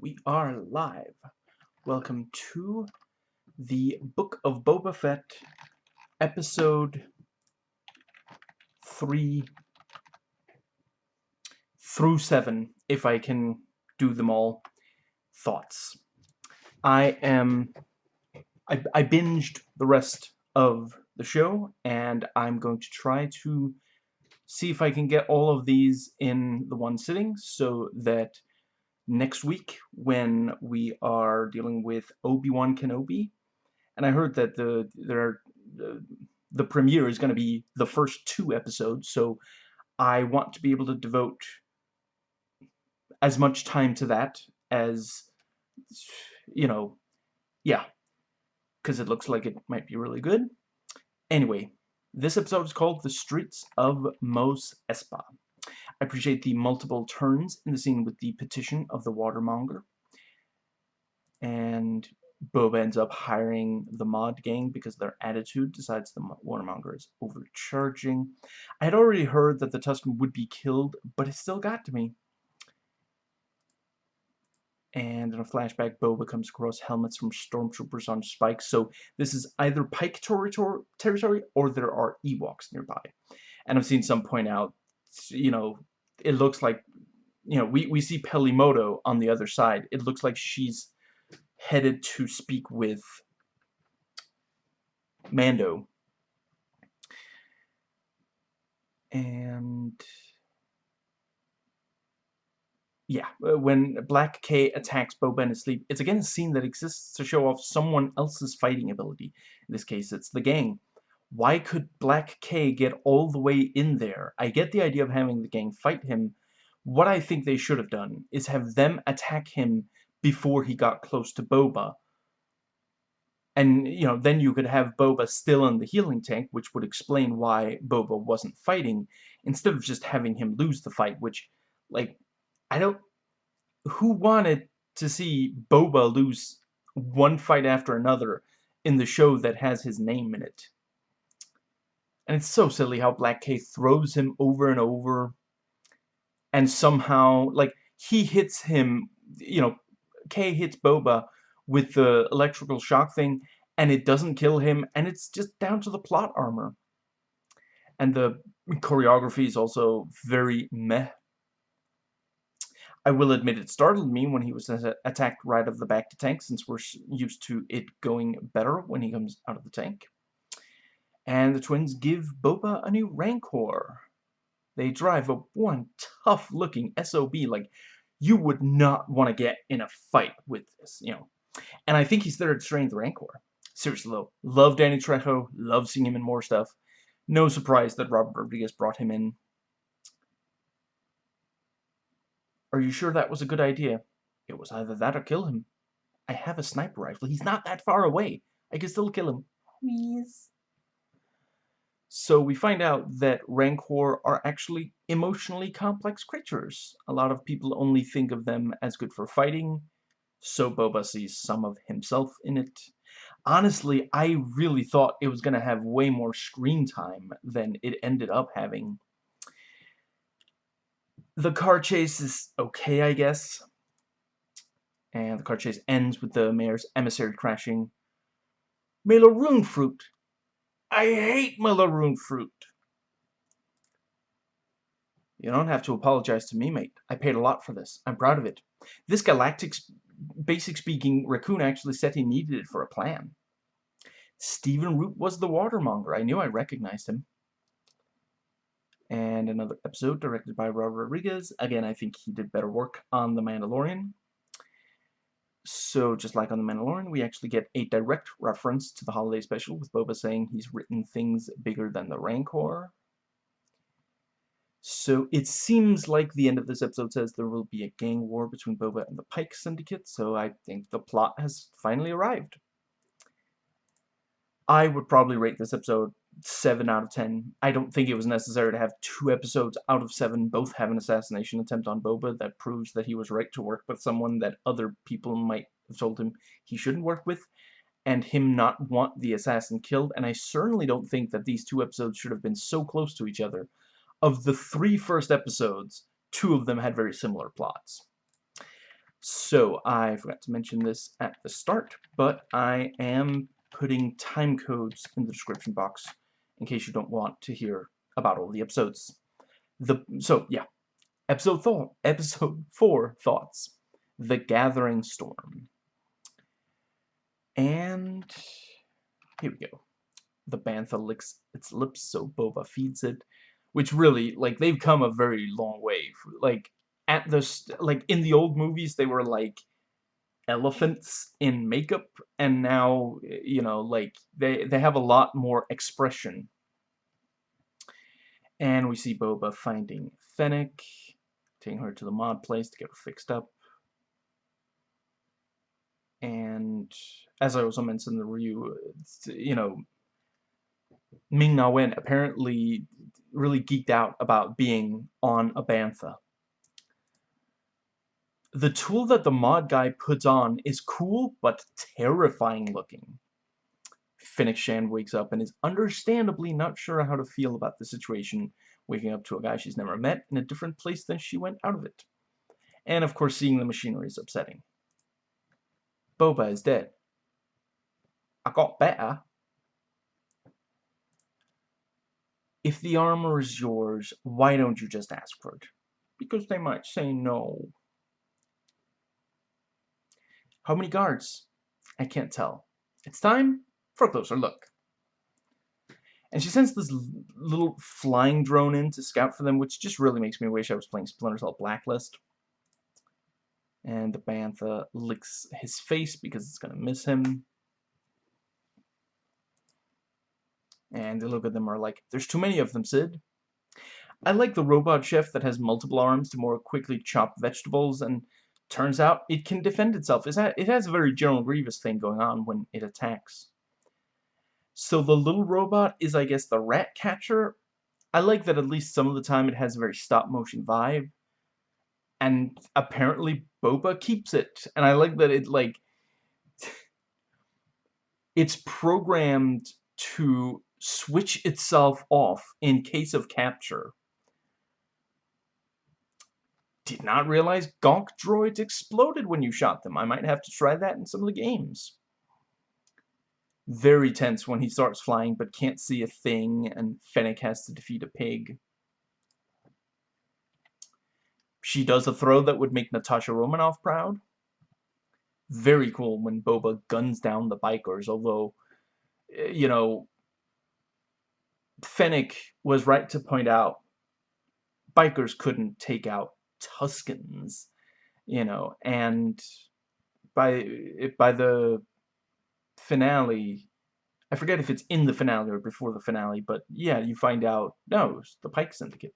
we are live. Welcome to the Book of Boba Fett, episode 3 through 7, if I can do them all. Thoughts. I am... I, I binged the rest of the show, and I'm going to try to see if I can get all of these in the one sitting, so that next week when we are dealing with Obi-Wan Kenobi. And I heard that the there the, the premiere is going to be the first two episodes, so I want to be able to devote as much time to that as, you know, yeah, because it looks like it might be really good. Anyway, this episode is called The Streets of Mos Espa. I appreciate the multiple turns in the scene with the petition of the watermonger. And Boba ends up hiring the mod gang because their attitude decides the watermonger is overcharging. I had already heard that the Tusken would be killed, but it still got to me. And in a flashback, Boba comes across helmets from stormtroopers on spikes. So this is either Pike territory or there are Ewoks nearby. And I've seen some point out, you know, it looks like, you know, we, we see Peli Motto on the other side. It looks like she's headed to speak with Mando. And yeah, uh, when Black K attacks Boba in his sleep, it's again a scene that exists to show off someone else's fighting ability. In this case, it's the gang. Why could Black K get all the way in there? I get the idea of having the gang fight him. What I think they should have done is have them attack him before he got close to Boba. And, you know, then you could have Boba still in the healing tank, which would explain why Boba wasn't fighting, instead of just having him lose the fight, which, like, I don't... Who wanted to see Boba lose one fight after another in the show that has his name in it? And it's so silly how Black K throws him over and over. And somehow, like, he hits him, you know, K hits Boba with the electrical shock thing, and it doesn't kill him, and it's just down to the plot armor. And the choreography is also very meh. I will admit it startled me when he was attacked right of the back to tank, since we're used to it going better when he comes out of the tank. And the twins give Boba a new Rancor. They drive a one tough-looking SOB like you would not want to get in a fight with this, you know. And I think he's train the Rancor. Seriously though, love Danny Trejo, love seeing him in more stuff. No surprise that Robert Rodriguez brought him in. Are you sure that was a good idea? It was either that or kill him. I have a sniper rifle. He's not that far away. I can still kill him. Please. So we find out that Rancor are actually emotionally complex creatures. A lot of people only think of them as good for fighting, so Boba sees some of himself in it. Honestly, I really thought it was going to have way more screen time than it ended up having. The car chase is okay, I guess. And the car chase ends with the mayor's emissary crashing. Meiloorun Fruit I hate meiloorun fruit. You don't have to apologize to me, mate. I paid a lot for this. I'm proud of it. This galactic, basic speaking, raccoon actually said he needed it for a plan. Stephen Root was the watermonger. I knew I recognized him. And another episode directed by Robert Rodriguez. Again, I think he did better work on The Mandalorian. So, just like on The Mandalorian, we actually get a direct reference to the holiday special with Boba saying he's written things bigger than the Rancor. So, it seems like the end of this episode says there will be a gang war between Boba and the Pike Syndicate, so I think the plot has finally arrived. I would probably rate this episode 7 out of 10. I don't think it was necessary to have two episodes out of 7 both have an assassination attempt on Boba that proves that he was right to work with someone that other people might have told him he shouldn't work with, and him not want the assassin killed, and I certainly don't think that these two episodes should have been so close to each other. Of the three first episodes, two of them had very similar plots. So, I forgot to mention this at the start, but I am putting time codes in the description box in case you don't want to hear about all the episodes. The So, yeah. Episode, th episode 4 thoughts. The Gathering Storm. And here we go. The bantha licks its lips so Boba feeds it. Which really, like, they've come a very long way. Like, at the, like, in the old movies, they were, like, elephants in makeup. And now, you know, like, they, they have a lot more expression. And we see Boba finding Fennec, taking her to the mod place to get her fixed up. And as I also mentioned in the review, you know, Ming Na Wen apparently really geeked out about being on a Bantha. The tool that the mod guy puts on is cool, but terrifying looking. Fennec Shand wakes up and is understandably not sure how to feel about the situation, waking up to a guy she's never met in a different place than she went out of it. And of course seeing the machinery is upsetting. Boba is dead. I got better. If the armor is yours, why don't you just ask for it? Because they might say no. How many guards? I can't tell. It's time for a closer look. And she sends this little flying drone in to scout for them, which just really makes me wish I was playing Splinter Cell Blacklist. And the Bantha licks his face because it's going to miss him. And they look at them are like, there's too many of them, Sid. I like the robot chef that has multiple arms to more quickly chop vegetables, and turns out it can defend itself. It has a very General Grievous thing going on when it attacks. So the little robot is, I guess, the rat catcher. I like that at least some of the time it has a very stop-motion vibe. And apparently Boba keeps it. And I like that it, like... it's programmed to switch itself off in case of capture. Did not realize Gonk droids exploded when you shot them. I might have to try that in some of the games. Very tense when he starts flying but can't see a thing and Fennec has to defeat a pig. She does a throw that would make Natasha Romanoff proud. Very cool when Boba guns down the bikers, although, eh, you know, Fennec was right to point out bikers couldn't take out Tuskens, you know, and by by the finale, I forget if it's in the finale or before the finale, but yeah, you find out, no, the Pike Syndicate.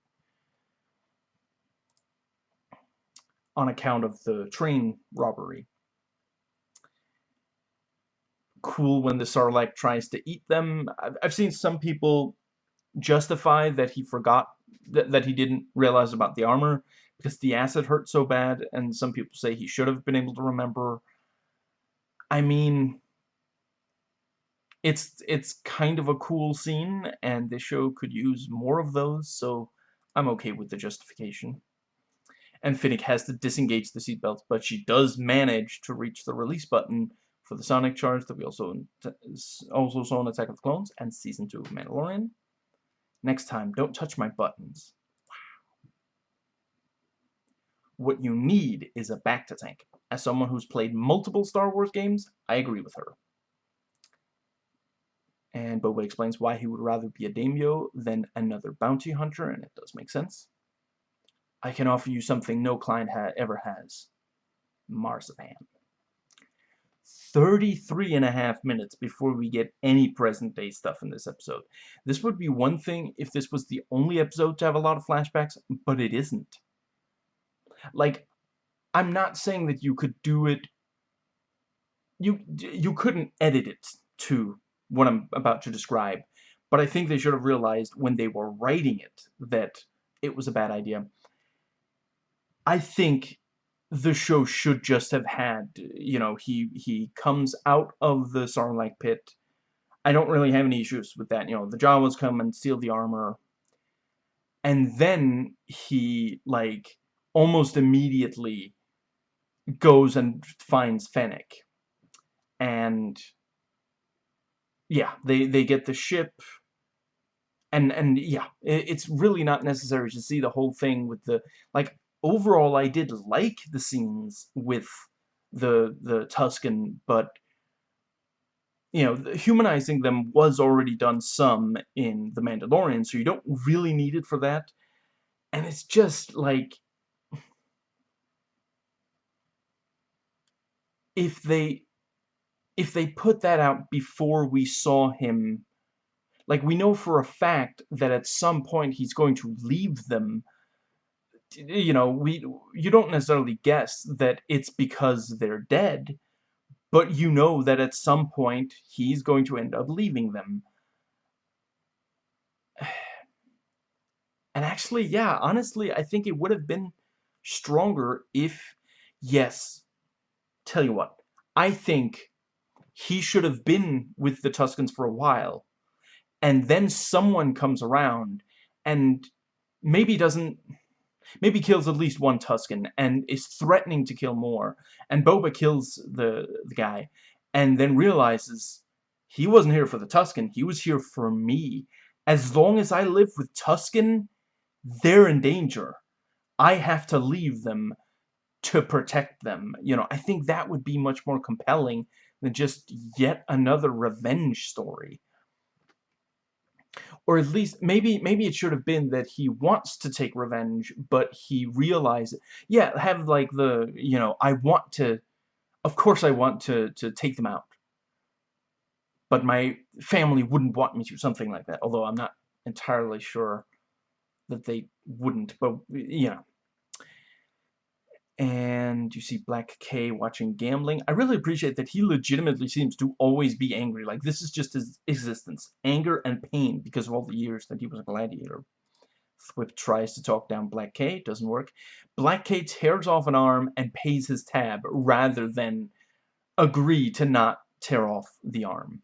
On account of the train robbery. Cool when the Sarlacc tries to eat them. I've, I've seen some people justify that he forgot that, that he didn't realize about the armor because the acid hurt so bad and some people say he should have been able to remember. I mean it's it's kind of a cool scene and the show could use more of those so I'm okay with the justification. And Fennec has to disengage the seatbelt but she does manage to reach the release button for the sonic charge that we also also saw in Attack of the Clones and Season 2 of Mandalorian. Next time, don't touch my buttons. What you need is a back to tank. As someone who's played multiple Star Wars games, I agree with her. And Boba explains why he would rather be a daimyo than another bounty hunter, and it does make sense. I can offer you something no client ha ever has. Marzipan. 33 and a half minutes before we get any present day stuff in this episode. This would be one thing if this was the only episode to have a lot of flashbacks, but it isn't. Like, I'm not saying that you could do it... You, you couldn't edit it to what I'm about to describe, but I think they should have realized when they were writing it that it was a bad idea. I think the show should just have had, you know, he he comes out of the Sarlacc pit. I don't really have any issues with that. You know, the Jawas come and steal the armor. And then he, like, almost immediately goes and finds Fennec. And yeah, they, they get the ship and and yeah, it's really not necessary to see the whole thing with the like overall I did like the scenes with the the Tusken, but you know, humanizing them was already done some in The Mandalorian, so you don't really need it for that. And it's just like if they if they put that out before we saw him like we know for a fact that at some point he's going to leave them. You know we you don't necessarily guess that it's because they're dead but you know that at some point he's going to end up leaving them. And actually yeah honestly I think it would have been stronger if yes tell you what I think he should have been with the Tuskens for a while and then someone comes around and maybe doesn't maybe kills at least one Tusken and is threatening to kill more and Boba kills the, the guy and then realizes he wasn't here for the Tusken he was here for me. As long as I live with Tusken they're in danger. I have to leave them to protect them. You know I think that would be much more compelling than just yet another revenge story. Or at least maybe maybe it should have been that he wants to take revenge but he realizes yeah have like the you know I want to of course I want to to take them out. But my family wouldn't want me to something like that although I'm not entirely sure that they wouldn't but you know and you see Black K watching gambling. I really appreciate that he legitimately seems to always be angry. Like, this is just his existence. Anger and pain because of all the years that he was a gladiator. Thwip tries to talk down Black K, doesn't work. Black K tears off an arm and pays his tab rather than agree to not tear off the arm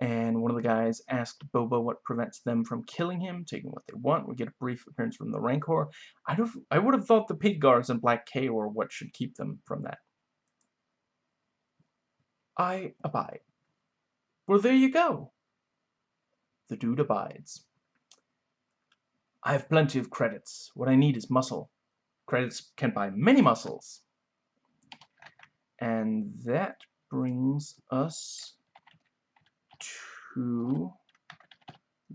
and one of the guys asked Boba what prevents them from killing him, taking what they want. We get a brief appearance from the Rancor. I, don't, I would have thought the Pig Guards and Black K were what should keep them from that. I abide. Well, there you go. The dude abides. I have plenty of credits. What I need is muscle. Credits can buy many muscles. And that brings us to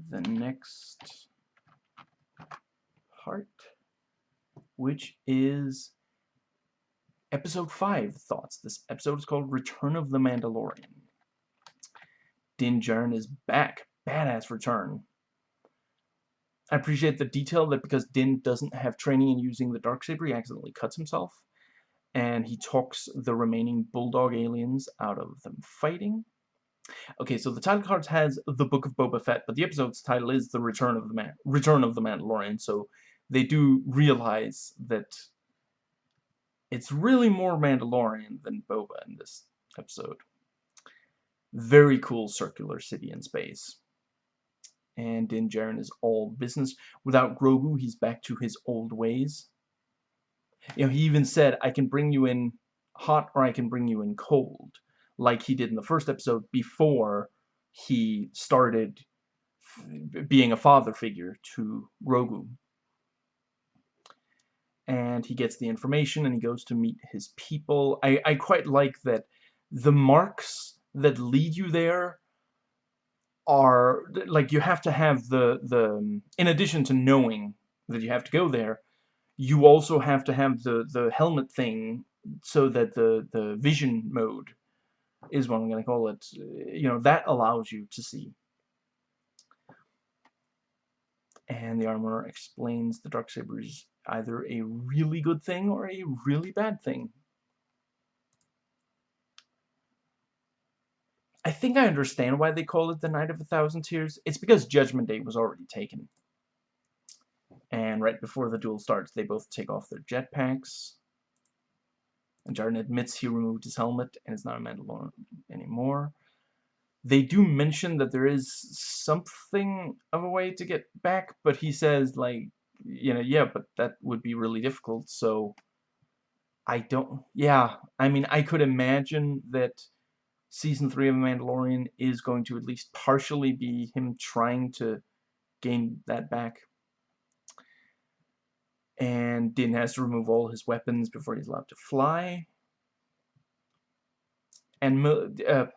the next part, which is episode 5 thoughts. This episode is called Return of the Mandalorian. Din Djarin is back. Badass return. I appreciate the detail that because Din doesn't have training in using the Darksaber, he accidentally cuts himself. And he talks the remaining Bulldog aliens out of them fighting. Okay, so the title card has The Book of Boba Fett, but the episode's title is The Return of the Man Return of the Mandalorian, so they do realize that it's really more Mandalorian than Boba in this episode. Very cool circular city in space. And Din Djarin is all business. Without Grogu, he's back to his old ways. You know, he even said, I can bring you in hot or I can bring you in cold like he did in the first episode before he started being a father figure to Grogu. And he gets the information and he goes to meet his people. I, I quite like that the marks that lead you there are, like, you have to have the, the, in addition to knowing that you have to go there, you also have to have the, the helmet thing so that the, the vision mode is what I'm going to call it. You know, that allows you to see. And the armor explains the Darksaber is either a really good thing or a really bad thing. I think I understand why they call it the Night of a Thousand Tears. It's because Judgment Day was already taken. And right before the duel starts, they both take off their jetpacks. And Djarin admits he removed his helmet and is not a Mandalorian anymore. They do mention that there is something of a way to get back, but he says, like, you know, yeah, but that would be really difficult, so I don't... Yeah, I mean, I could imagine that Season 3 of Mandalorian is going to at least partially be him trying to gain that back. And Din has to remove all his weapons before he's allowed to fly. And uh,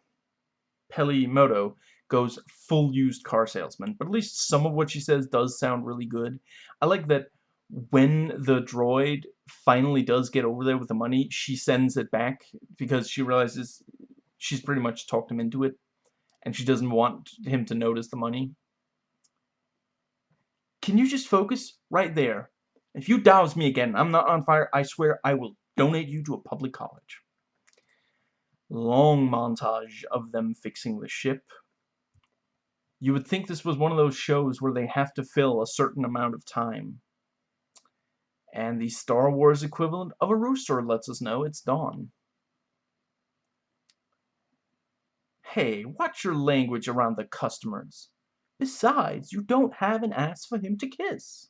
Peli Motto goes full used car salesman. But at least some of what she says does sound really good. I like that when the droid finally does get over there with the money, she sends it back because she realizes she's pretty much talked him into it and she doesn't want him to notice the money. Can you just focus right there? If you douse me again, I'm not on fire, I swear I will donate you to a public college. Long montage of them fixing the ship. You would think this was one of those shows where they have to fill a certain amount of time. And the Star Wars equivalent of a rooster lets us know it's dawn. Hey, watch your language around the customers. Besides, you don't have an ass for him to kiss.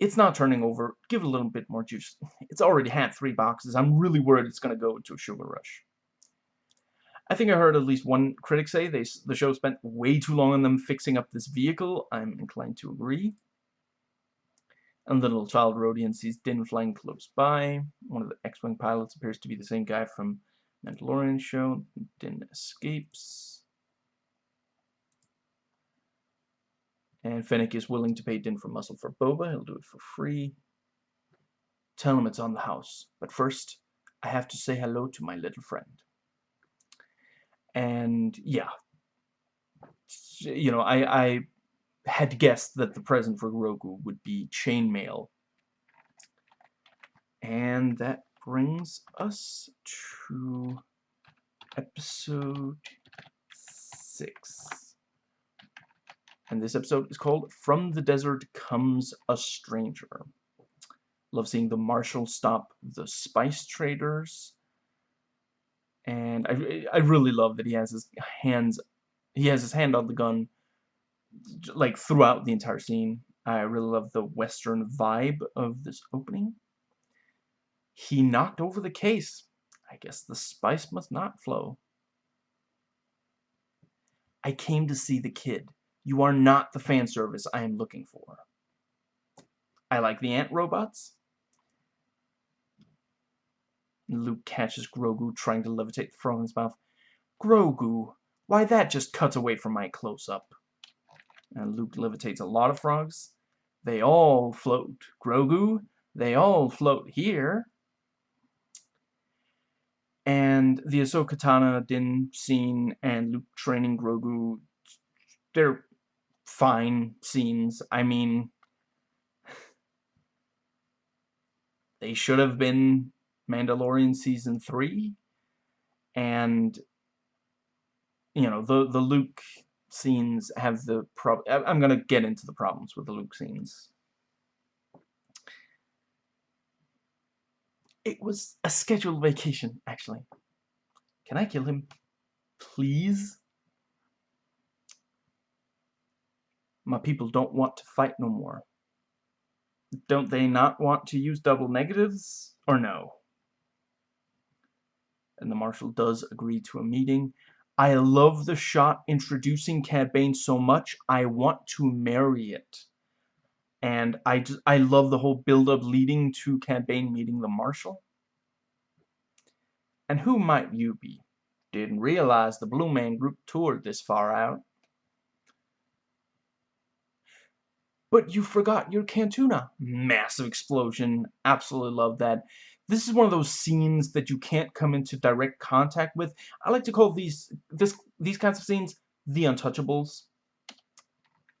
It's not turning over. Give it a little bit more juice. It's already had three boxes. I'm really worried it's going to go into a sugar rush. I think I heard at least one critic say they, the show spent way too long on them fixing up this vehicle. I'm inclined to agree. And the little child Rodian sees Din flying close by. One of the X-Wing pilots appears to be the same guy from Mandalorian show. Din escapes. And Fennec is willing to pay Din for muscle for Boba. He'll do it for free. Tell him it's on the house. But first, I have to say hello to my little friend. And, yeah. You know, I, I had guessed that the present for Grogu would be chainmail. And that brings us to episode 6. And this episode is called From the Desert Comes a Stranger. Love seeing the marshal stop the spice traders. And I, I really love that he has his hands, he has his hand on the gun, like throughout the entire scene. I really love the western vibe of this opening. He knocked over the case. I guess the spice must not flow. I came to see the kid. You are not the fan service I am looking for. I like the ant robots. Luke catches Grogu trying to levitate the frog in his mouth. Grogu, why that just cuts away from my close-up. And Luke levitates a lot of frogs. They all float. Grogu, they all float here. And the Ahsoka Tano Din scene and Luke training Grogu, they're fine scenes. I mean, they should have been Mandalorian Season 3. And, you know, the, the Luke scenes have the prob I'm going to get into the problems with the Luke scenes. It was a scheduled vacation, actually. Can I kill him? Please? My people don't want to fight no more. Don't they not want to use double negatives? Or no? And the Marshal does agree to a meeting. I love the shot introducing Cad Bane so much, I want to marry it. And I, just, I love the whole build-up leading to Cad Bane meeting the Marshal. And who might you be? Didn't realize the Blue Man Group toured this far out. But you forgot your Cantuna. Massive explosion. Absolutely love that. This is one of those scenes that you can't come into direct contact with. I like to call these this these kinds of scenes the Untouchables.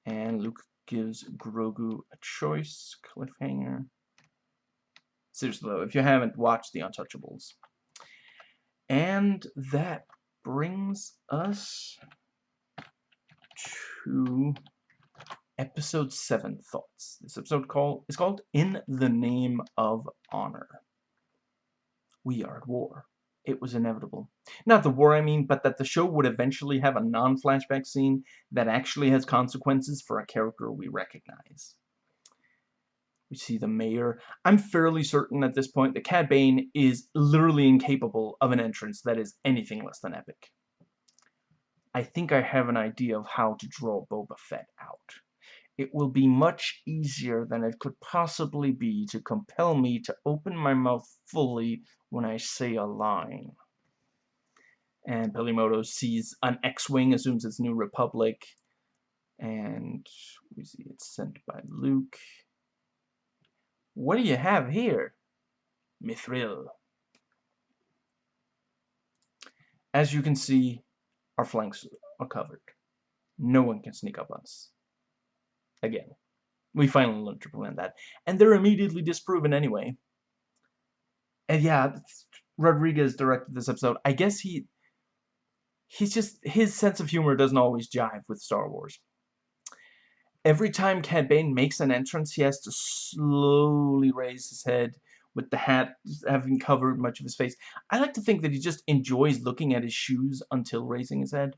And Luke gives Grogu a choice. Cliffhanger. Seriously though, if you haven't watched The Untouchables. And that brings us to episode 7 thoughts. This episode call is called In the Name of Honor. We are at war. It was inevitable. Not the war, I mean, but that the show would eventually have a non-flashback scene that actually has consequences for a character we recognize. We see the mayor. I'm fairly certain at this point that Cad Bane is literally incapable of an entrance that is anything less than epic. I think I have an idea of how to draw Boba Fett out. It will be much easier than it could possibly be to compel me to open my mouth fully when I say a line. And Peli Motto sees an X-Wing, assumes it's New Republic, and we see it's sent by Luke. What do you have here? Mithril. As you can see, our flanks are covered. No one can sneak up on us. Again, we finally learned to prevent that. And they're immediately disproven anyway. And yeah, Rodriguez directed this episode. I guess he... He's just... His sense of humor doesn't always jive with Star Wars every time Cad Bane makes an entrance, he has to slowly raise his head with the hat having covered much of his face. I like to think that he just enjoys looking at his shoes until raising his head.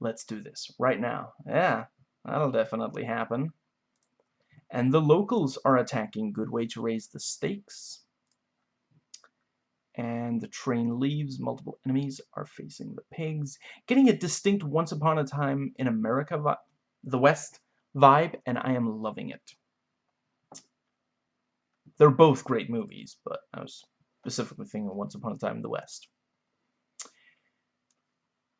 Let's do this right now. Yeah, that'll definitely happen. And the locals are attacking. Good way to raise the stakes. And the train leaves. Multiple enemies are facing the pigs. Getting a distinct Once Upon a Time in America the West vibe, and I am loving it. They're both great movies, but I was specifically thinking Once Upon a Time in the West.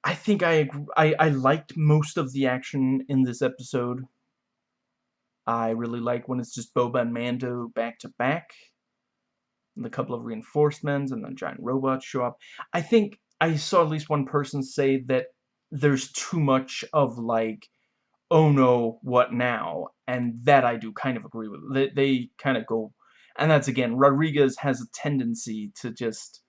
I think I, I, I liked most of the action in this episode. I really like when it's just Boba and Mando back to back. And a couple of reinforcements and then giant robots show up. I think I saw at least one person say that there's too much of like oh no, what now? And that I do kind of agree with. They, they kind of go, and that's again, Rodriguez has a tendency to just,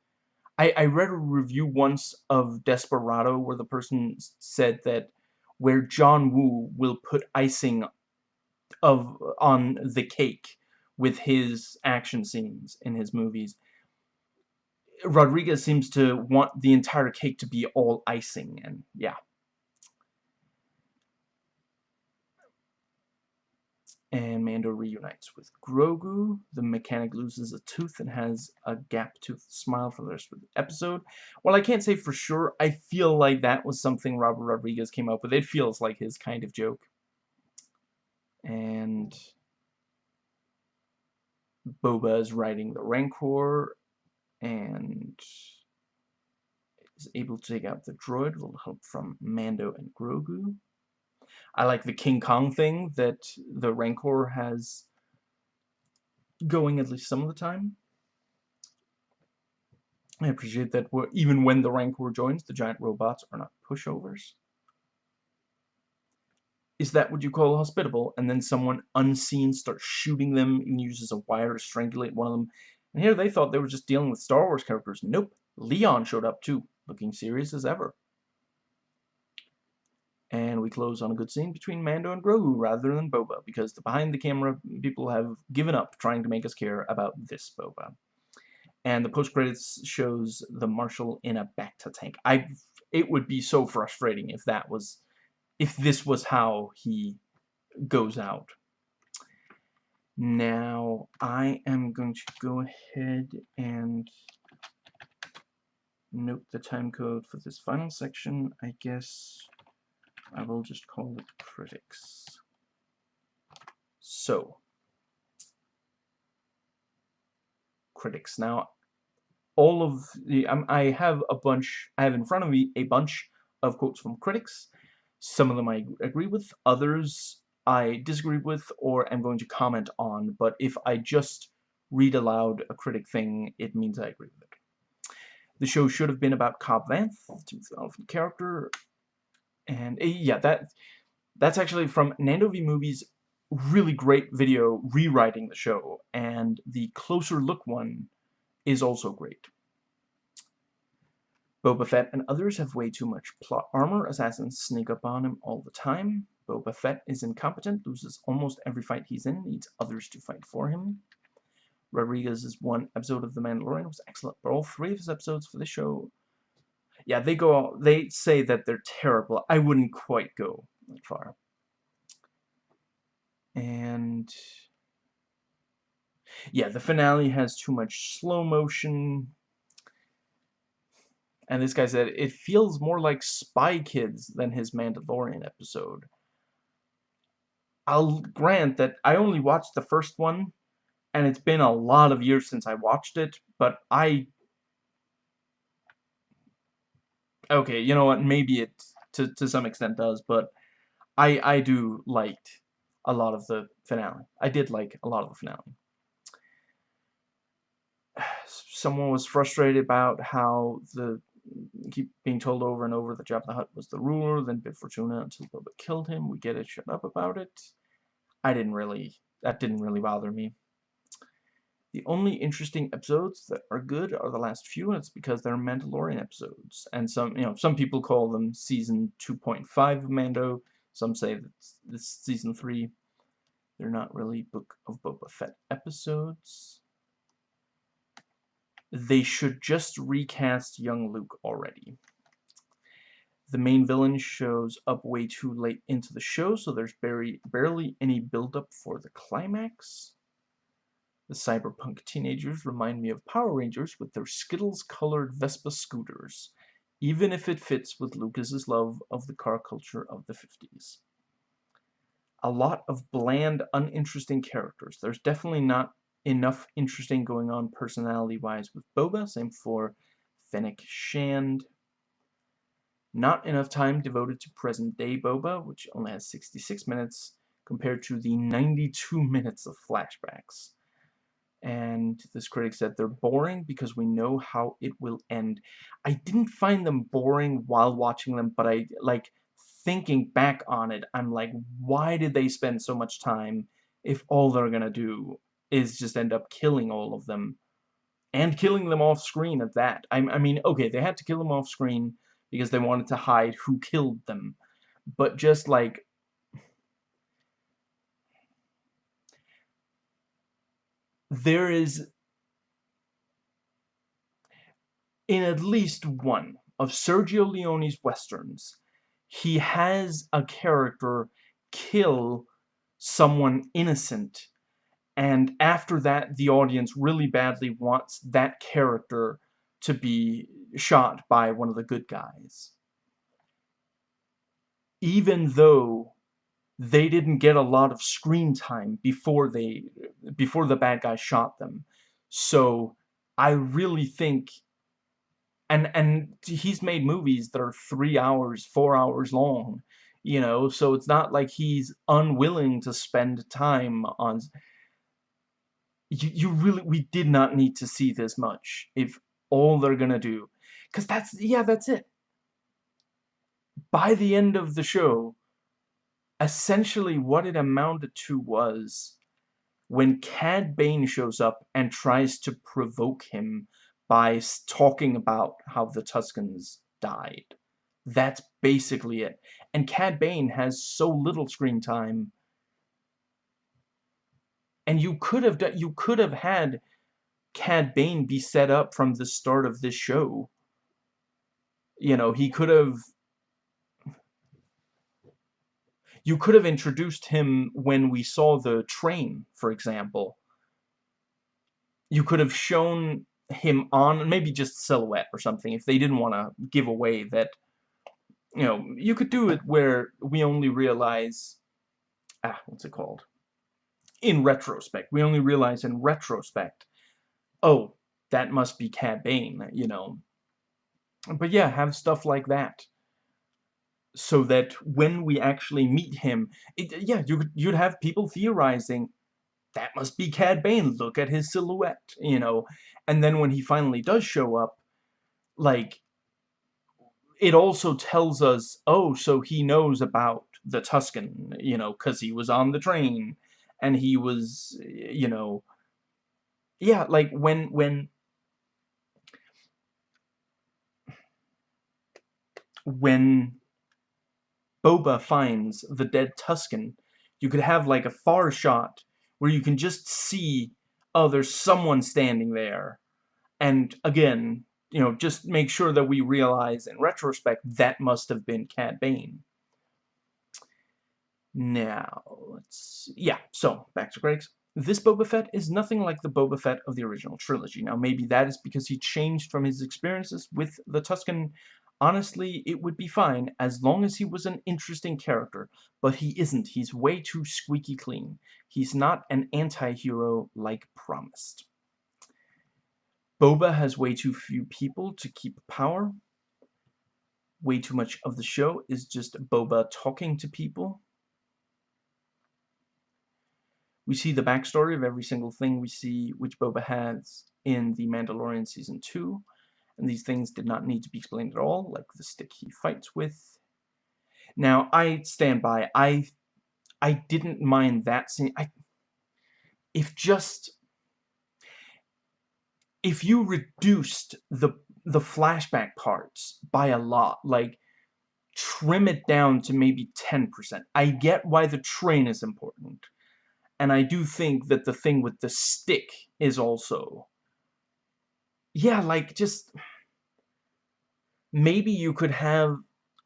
I, I read a review once of Desperado where the person said that where John Woo will put icing of on the cake with his action scenes in his movies. Rodriguez seems to want the entire cake to be all icing, and yeah, and Mando reunites with Grogu. The mechanic loses a tooth and has a gap-toothed smile for the rest of the episode. While I can't say for sure, I feel like that was something Robert Rodriguez came up with. It feels like his kind of joke. And Boba is riding the Rancor and is able to take out the droid with help from Mando and Grogu. I like the King Kong thing that the Rancor has going at least some of the time. I appreciate that even when the Rancor joins, the giant robots are not pushovers. Is that what you call hospitable? And then someone unseen starts shooting them and uses a wire to strangulate one of them. And here they thought they were just dealing with Star Wars characters. Nope. Leon showed up too, looking serious as ever. We close on a good scene between Mando and Grogu rather than Boba, because the behind-the-camera people have given up trying to make us care about this Boba. And the post-credits shows the Marshal in a Bacta tank. I, It would be so frustrating if that was... If this was how he goes out. Now, I am going to go ahead and note the time code for this final section. I guess I will just call it critics. So, critics. Now, all of the, um, I have a bunch, I have in front of me a bunch of quotes from critics. Some of them I agree with, others I disagree with or am going to comment on, but if I just read aloud a critic thing, it means I agree with it. The show should have been about Cobb Vanth, the character, and eh, yeah, that that's actually from Nando V Movies really great video rewriting the show, and the closer look one is also great. Boba Fett and others have way too much plot armor. Assassins sneak up on him all the time. Boba Fett is incompetent, loses almost every fight he's in, needs others to fight for him. Rodriguez's one episode of The Mandalorian was excellent, but all three of his episodes for the show yeah, they go, they say that they're terrible. I wouldn't quite go that far. And yeah, the finale has too much slow motion. And this guy said, it feels more like Spy Kids than his Mandalorian episode. I'll grant that I only watched the first one, and it's been a lot of years since I watched it, but I... Okay, you know what, maybe it to, to some extent does, but I, I do liked a lot of the finale. I did like a lot of the finale. Someone was frustrated about how the keep being told over and over that Jabba the Hutt was the ruler, then Bib Fortuna until Boba killed him. We get it, shut up about it. I didn't really, that didn't really bother me. The only interesting episodes that are good are the last few, and it's because they're Mandalorian episodes. And some, you know, some people call them season 2.5 of Mando. Some say that this season 3. They're not really Book of Boba Fett episodes they should just recast young Luke already. The main villain shows up way too late into the show, so there's barely, barely any build-up for the climax. The cyberpunk teenagers remind me of Power Rangers with their Skittles-colored Vespa scooters, even if it fits with Lucas's love of the car culture of the 50s. A lot of bland, uninteresting characters. There's definitely not enough interesting going on personality-wise with Boba. Same for Fennec Shand. Not enough time devoted to present-day Boba, which only has 66 minutes, compared to the 92 minutes of flashbacks. And this critic said they're boring because we know how it will end. I didn't find them boring while watching them, but I, like, thinking back on it, I'm like, why did they spend so much time if all they're gonna do is just end up killing all of them. And killing them off screen at that. I, I mean, okay, they had to kill them off screen because they wanted to hide who killed them. But just like... There is... In at least one of Sergio Leone's westerns, he has a character kill someone innocent and after that the audience really badly wants that character to be shot by one of the good guys. Even though they didn't get a lot of screen time before they before the bad guy shot them so I really think and and he's made movies that are three hours four hours long you know so it's not like he's unwilling to spend time on you, you really, we did not need to see this much if all they're gonna do. Because that's, yeah, that's it. By the end of the show, essentially what it amounted to was when Cad Bane shows up and tries to provoke him by talking about how the Tuskens died. That's basically it. And Cad Bane has so little screen time and you could have done, you could have had Cad Bane be set up from the start of this show. You know, he could have you could have introduced him when we saw the train, for example. You could have shown him on, maybe just silhouette or something, if they didn't want to give away that, you know, you could do it where we only realize, ah, what's it called? in retrospect. We only realize in retrospect, oh, that must be Cad Bane, you know. But yeah, have stuff like that. So that when we actually meet him, it, yeah, you, you'd have people theorizing, that must be Cad Bane, look at his silhouette, you know. And then when he finally does show up, like, it also tells us, oh, so he knows about the Tusken, you know, because he was on the train, and he was, you know, yeah, like when, when, when Boba finds the dead Tusken, you could have like a far shot where you can just see, oh, there's someone standing there. And again, you know, just make sure that we realize in retrospect that must have been Cad Bane. Now, let's, yeah, so back to Greg's. this Boba Fett is nothing like the Boba Fett of the original trilogy. Now, maybe that is because he changed from his experiences with the Tusken. Honestly, it would be fine as long as he was an interesting character, but he isn't. He's way too squeaky clean. He's not an anti-hero like promised. Boba has way too few people to keep power. Way too much of the show is just Boba talking to people. We see the backstory of every single thing we see which Boba has in The Mandalorian Season 2, and these things did not need to be explained at all, like the stick he fights with. Now, I stand by, I I didn't mind that scene. I, if just... If you reduced the the flashback parts by a lot, like, trim it down to maybe 10%. I get why the train is important and I do think that the thing with the stick is also... Yeah, like, just... Maybe you could have...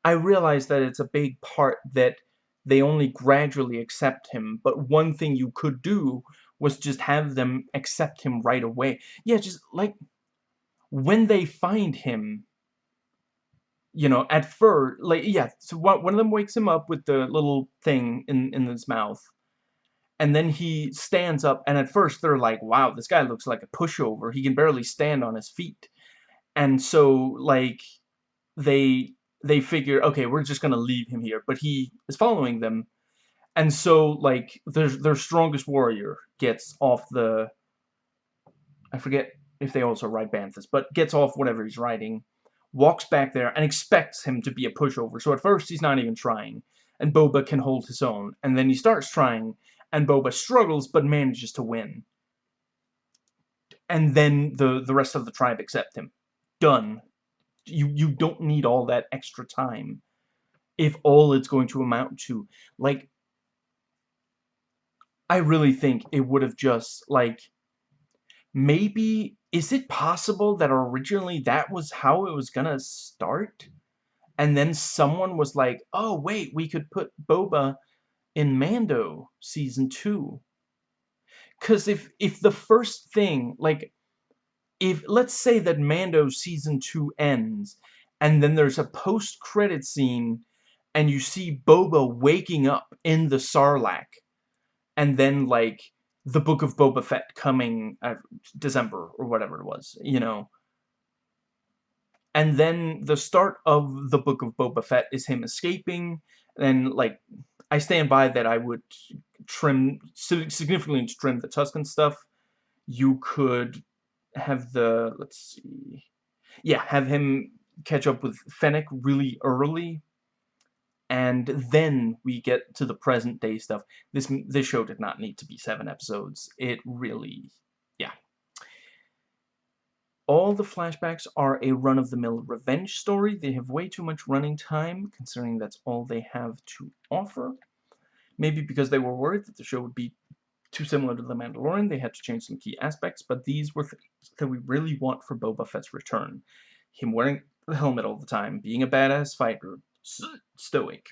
I realize that it's a big part that they only gradually accept him, but one thing you could do was just have them accept him right away. Yeah, just, like, when they find him, you know, at first, like, yeah, so one of them wakes him up with the little thing in, in his mouth, and then he stands up, and at first they're like, wow, this guy looks like a pushover. He can barely stand on his feet. And so, like, they they figure, okay, we're just gonna leave him here. But he is following them. And so, like, their, their strongest warrior gets off the... I forget if they also ride Banthas, but gets off whatever he's riding, walks back there, and expects him to be a pushover. So at first, he's not even trying. And Boba can hold his own. And then he starts trying, and Boba struggles but manages to win. And then the, the rest of the tribe accept him. Done. You, you don't need all that extra time. If all it's going to amount to, like, I really think it would have just, like, maybe, is it possible that originally that was how it was gonna start? And then someone was like, oh, wait, we could put Boba in Mando season 2. Cuz if if the first thing like if let's say that Mando season 2 ends and then there's a post-credit scene and you see Boba waking up in the Sarlacc and then like the book of Boba Fett coming uh, December or whatever it was, you know. And then the start of the book of Boba Fett is him escaping and like I stand by that I would trim, significantly trim the Tusken stuff. You could have the, let's see, yeah, have him catch up with Fennec really early, and then we get to the present day stuff. This this show did not need to be seven episodes. It really. All the flashbacks are a run-of-the-mill revenge story. They have way too much running time, considering that's all they have to offer. Maybe because they were worried that the show would be too similar to The Mandalorian, they had to change some key aspects, but these were things that we really want for Boba Fett's return. Him wearing the helmet all the time, being a badass fighter, stoic.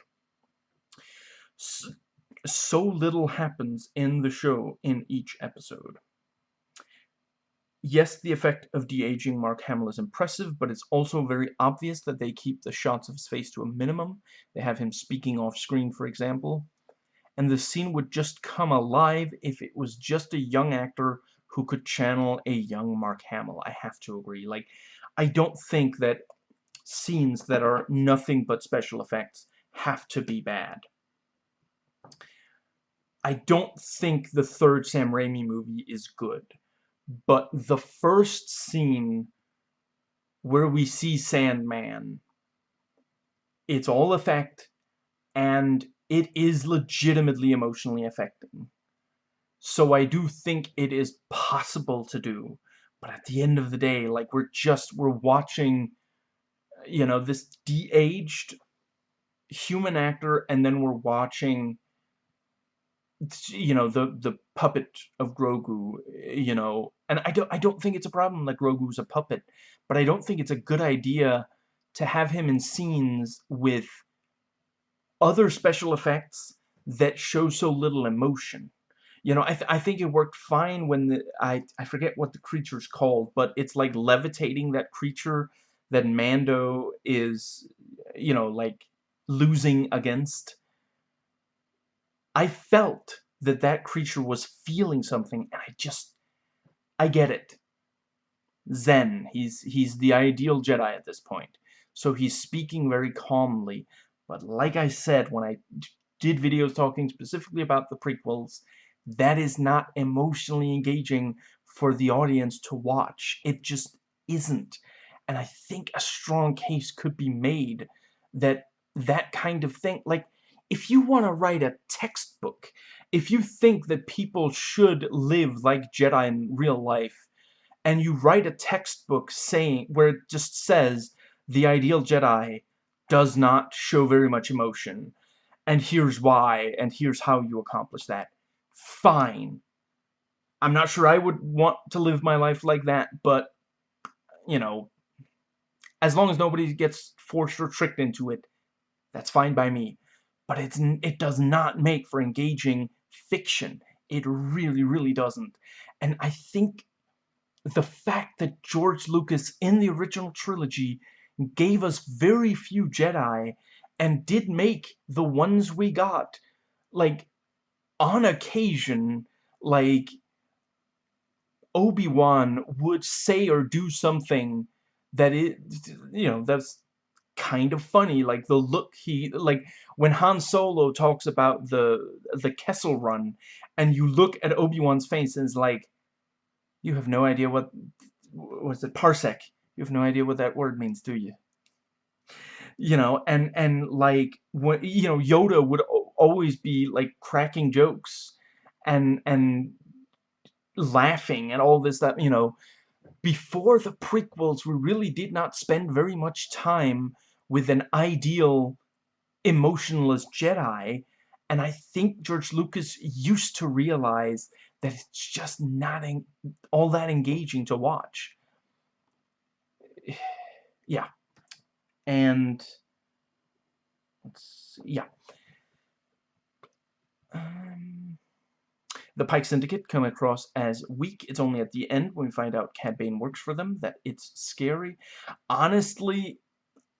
So little happens in the show in each episode. Yes, the effect of de-aging Mark Hamill is impressive, but it's also very obvious that they keep the shots of his face to a minimum. They have him speaking off-screen, for example. And the scene would just come alive if it was just a young actor who could channel a young Mark Hamill. I have to agree. Like, I don't think that scenes that are nothing but special effects have to be bad. I don't think the third Sam Raimi movie is good. But the first scene where we see Sandman, it's all effect, and it is legitimately emotionally affecting. So I do think it is possible to do. But at the end of the day, like, we're just, we're watching, you know, this de-aged human actor, and then we're watching you know the the puppet of Grogu you know and I don't I don't think it's a problem that Grogu's a puppet but I don't think it's a good idea to have him in scenes with other special effects that show so little emotion You know, I, th I think it worked fine when the, I, I forget what the creature's called, but it's like levitating that creature that Mando is, you know, like losing against. I felt that that creature was feeling something, and I just, I get it. Zen, he's, he's the ideal Jedi at this point. So he's speaking very calmly. But like I said, when I did videos talking specifically about the prequels, that is not emotionally engaging for the audience to watch. It just isn't. And I think a strong case could be made that that kind of thing, like, if you want to write a textbook, if you think that people should live like Jedi in real life, and you write a textbook saying, where it just says, the ideal Jedi does not show very much emotion, and here's why, and here's how you accomplish that. Fine. I'm not sure I would want to live my life like that, but, you know, as long as nobody gets forced or tricked into it, that's fine by me. But it's it does not make for engaging fiction. It really, really doesn't. And I think the fact that George Lucas, in the original trilogy, gave us very few Jedi and did make the ones we got. Like, on occasion, like, Obi-Wan would say or do something that it, you know, that's kind of funny. Like, the look he, like, when Han Solo talks about the, the Kessel Run, and you look at Obi-Wan's face and it's like, you have no idea what, was it, parsec? You have no idea what that word means, do you? you know, and and like you know, Yoda would always be like cracking jokes and and laughing and all this that you know before the prequels we really did not spend very much time with an ideal emotionless Jedi and I think George Lucas used to realize that it's just not all that engaging to watch yeah and let's see, yeah. Um, the Pike Syndicate come across as weak. It's only at the end when we find out Cad Bane works for them that it's scary. Honestly,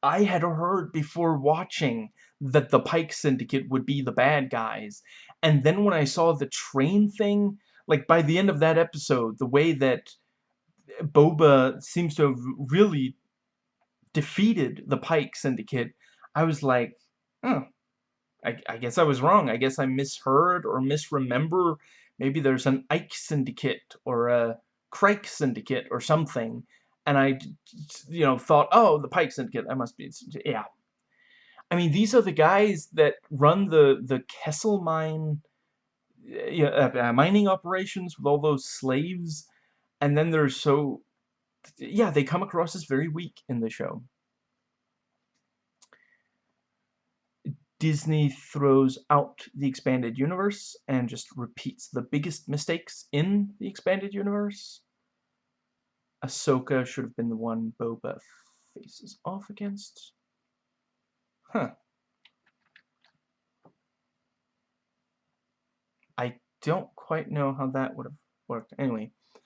I had heard before watching that the Pike Syndicate would be the bad guys. And then when I saw the train thing, like by the end of that episode, the way that eh, Boba seems to have really defeated the Pike Syndicate, I was like, oh, I, I guess I was wrong. I guess I misheard or misremember. Maybe there's an Ike Syndicate or a Crike Syndicate or something. And I, you know, thought, oh, the Pike Syndicate, that must be, yeah. I mean, these are the guys that run the, the Kessel mine, yeah, uh, uh, mining operations with all those slaves. And then they're so yeah, they come across as very weak in the show. Disney throws out the expanded universe and just repeats the biggest mistakes in the expanded universe. Ahsoka should have been the one Boba faces off against. Huh. I don't quite know how that would have worked. Anyway, it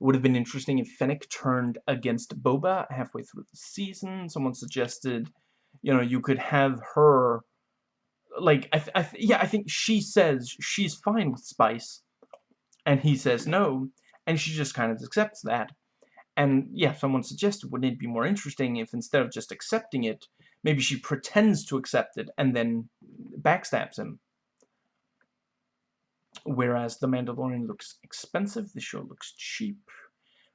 would have been interesting if Fennec turned against Boba halfway through the season. Someone suggested, you know, you could have her, like, I, I yeah, I think she says she's fine with Spice, and he says no, and she just kind of accepts that. And yeah, someone suggested, wouldn't it be more interesting if instead of just accepting it, maybe she pretends to accept it and then backstabs him? Whereas The Mandalorian looks expensive, the show looks cheap.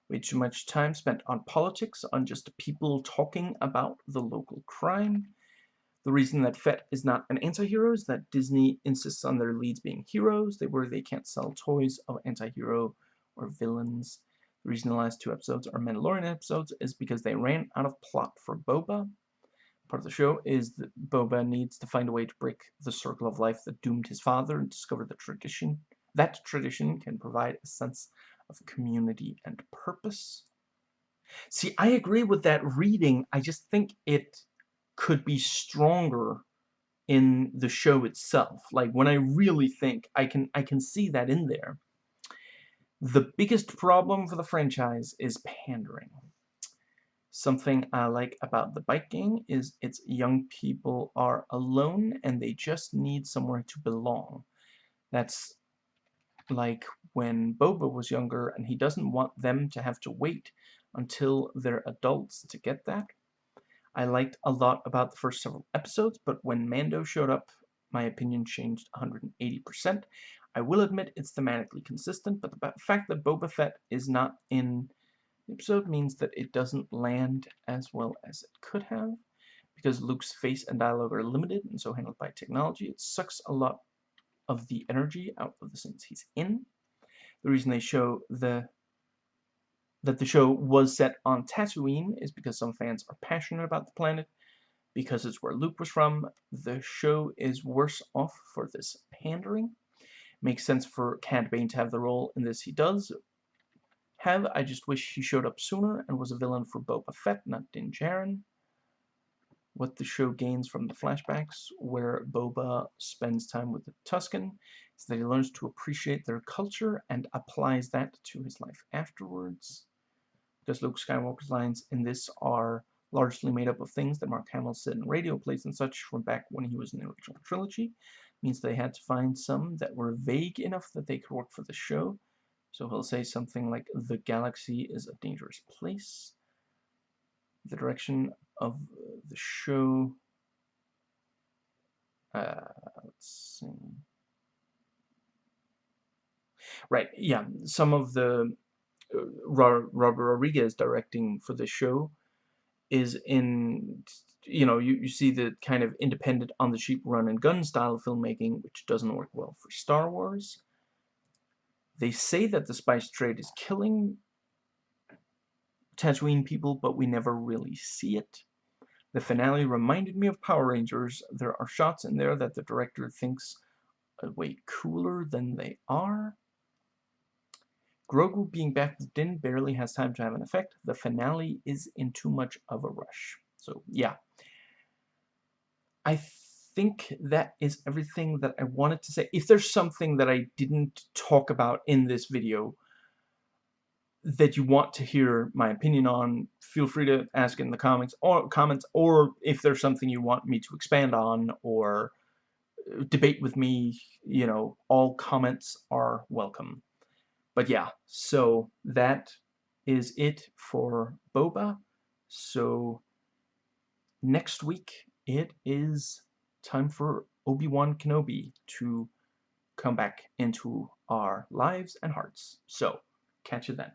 Way too much time spent on politics, on just people talking about the local crime. The reason that Fett is not an anti-hero is that Disney insists on their leads being heroes. They worry they can't sell toys of anti-hero or villains. The reason the last two episodes are Mandalorian episodes is because they ran out of plot for Boba. Part of the show is that Boba needs to find a way to break the circle of life that doomed his father and discover the tradition. That tradition can provide a sense of community and purpose. See, I agree with that reading. I just think it could be stronger in the show itself. Like when I really think I can I can see that in there. The biggest problem for the franchise is pandering. Something I like about the Bite Gang is its young people are alone and they just need somewhere to belong. That's like when Boba was younger and he doesn't want them to have to wait until they're adults to get that. I liked a lot about the first several episodes, but when Mando showed up, my opinion changed 180%. I will admit it's thematically consistent, but the fact that Boba Fett is not in the episode means that it doesn't land as well as it could have. Because Luke's face and dialogue are limited and so handled by technology, it sucks a lot of the energy out of the scenes he's in. The reason they show the that the show was set on Tatooine is because some fans are passionate about the planet, because it's where Luke was from. The show is worse off for this pandering. Makes sense for Cad Bane to have the role in this he does have. I just wish he showed up sooner and was a villain for Boba Fett, not Din Djarin. What the show gains from the flashbacks, where Boba spends time with the Tusken, is that he learns to appreciate their culture and applies that to his life afterwards because Luke Skywalker's lines in this are largely made up of things that Mark Hamill said in radio plays and such from back when he was in the original trilogy. Means they had to find some that were vague enough that they could work for the show. So he'll say something like, the galaxy is a dangerous place. The direction of the show... Uh, let's see... Right, yeah, some of the Robert Rodriguez directing for the show is in you know you, you see the kind of independent on the cheap run and gun style filmmaking which doesn't work well for Star Wars they say that the spice trade is killing Tatooine people but we never really see it the finale reminded me of Power Rangers there are shots in there that the director thinks are way cooler than they are Grogu being back with Din barely has time to have an effect. The finale is in too much of a rush. So, yeah. I think that is everything that I wanted to say. If there's something that I didn't talk about in this video that you want to hear my opinion on, feel free to ask in the comments or comments or if there's something you want me to expand on or uh, debate with me, you know, all comments are welcome. But yeah, so that is it for Boba. So next week it is time for Obi-Wan Kenobi to come back into our lives and hearts. So, catch you then.